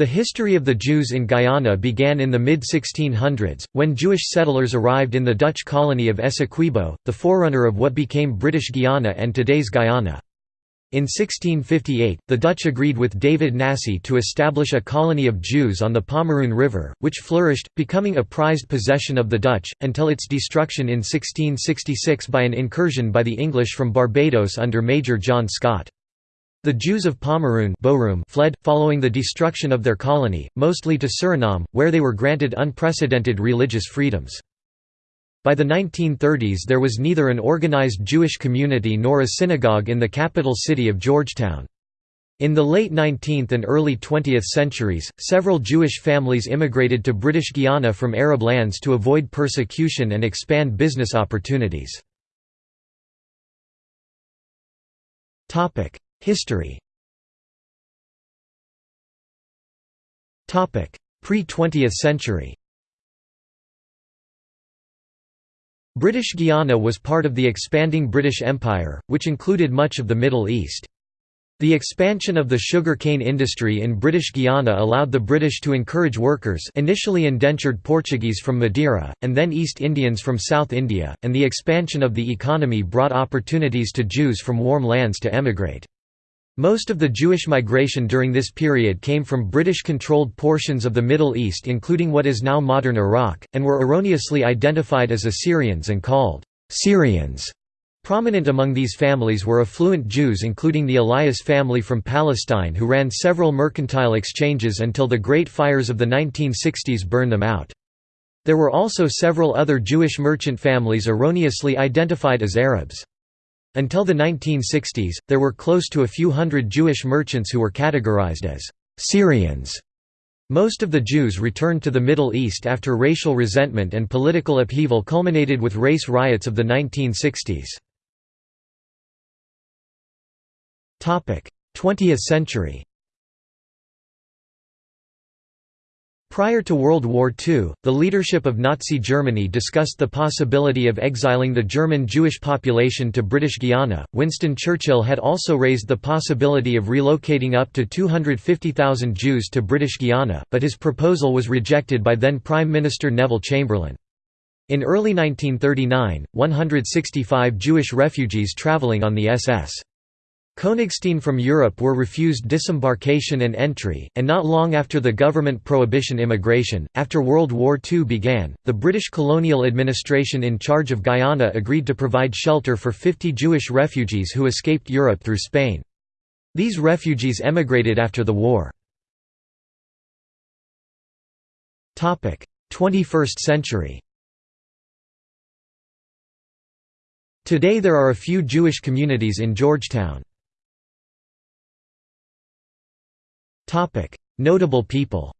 The history of the Jews in Guyana began in the mid-1600s, when Jewish settlers arrived in the Dutch colony of Essequibo, the forerunner of what became British Guiana and today's Guyana. In 1658, the Dutch agreed with David Nassy to establish a colony of Jews on the Pomeroon River, which flourished, becoming a prized possession of the Dutch, until its destruction in 1666 by an incursion by the English from Barbados under Major John Scott. The Jews of Pomeroon fled, following the destruction of their colony, mostly to Suriname, where they were granted unprecedented religious freedoms. By the 1930s there was neither an organized Jewish community nor a synagogue in the capital city of Georgetown. In the late 19th and early 20th centuries, several Jewish families immigrated to British Guiana from Arab lands to avoid persecution and expand business opportunities. History Pre-20th century British Guiana was part of the expanding British Empire, which included much of the Middle East. The expansion of the sugar cane industry in British Guiana allowed the British to encourage workers initially indentured Portuguese from Madeira, and then East Indians from South India, and the expansion of the economy brought opportunities to Jews from warm lands to emigrate. Most of the Jewish migration during this period came from British-controlled portions of the Middle East including what is now modern Iraq, and were erroneously identified as Assyrians and called Syrians. Prominent among these families were affluent Jews including the Elias family from Palestine who ran several mercantile exchanges until the Great Fires of the 1960s burned them out. There were also several other Jewish merchant families erroneously identified as Arabs. Until the 1960s, there were close to a few hundred Jewish merchants who were categorized as Syrians. Most of the Jews returned to the Middle East after racial resentment and political upheaval culminated with race riots of the 1960s. 20th century Prior to World War II, the leadership of Nazi Germany discussed the possibility of exiling the German Jewish population to British Guiana. Winston Churchill had also raised the possibility of relocating up to 250,000 Jews to British Guiana, but his proposal was rejected by then Prime Minister Neville Chamberlain. In early 1939, 165 Jewish refugees travelling on the SS Königstein from Europe were refused disembarkation and entry, and not long after the government prohibition immigration. After World War II began, the British colonial administration in charge of Guyana agreed to provide shelter for 50 Jewish refugees who escaped Europe through Spain. These refugees emigrated after the war. 21st century Today there are a few Jewish communities in Georgetown. Notable people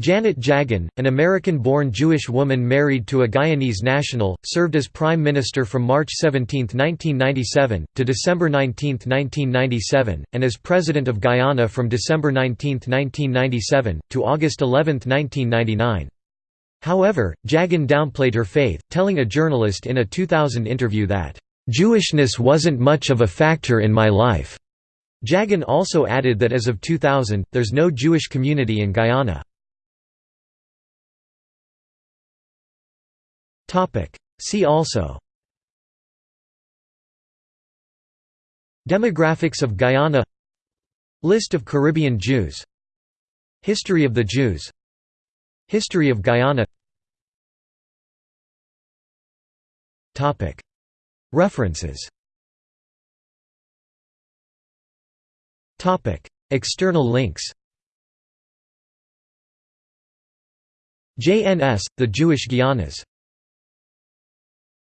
Janet Jagan, an American-born Jewish woman married to a Guyanese national, served as Prime Minister from March 17, 1997, to December 19, 1997, and as President of Guyana from December 19, 1997, to August 11, 1999. However, Jagan downplayed her faith, telling a journalist in a 2000 interview that, "...Jewishness wasn't much of a factor in my life." Jagan also added that as of 2000, there's no Jewish community in Guyana. See also. Demographics of Guyana. List of Caribbean Jews. History of the Jews. History of Guyana References. External links. JNS, The Jewish Guianas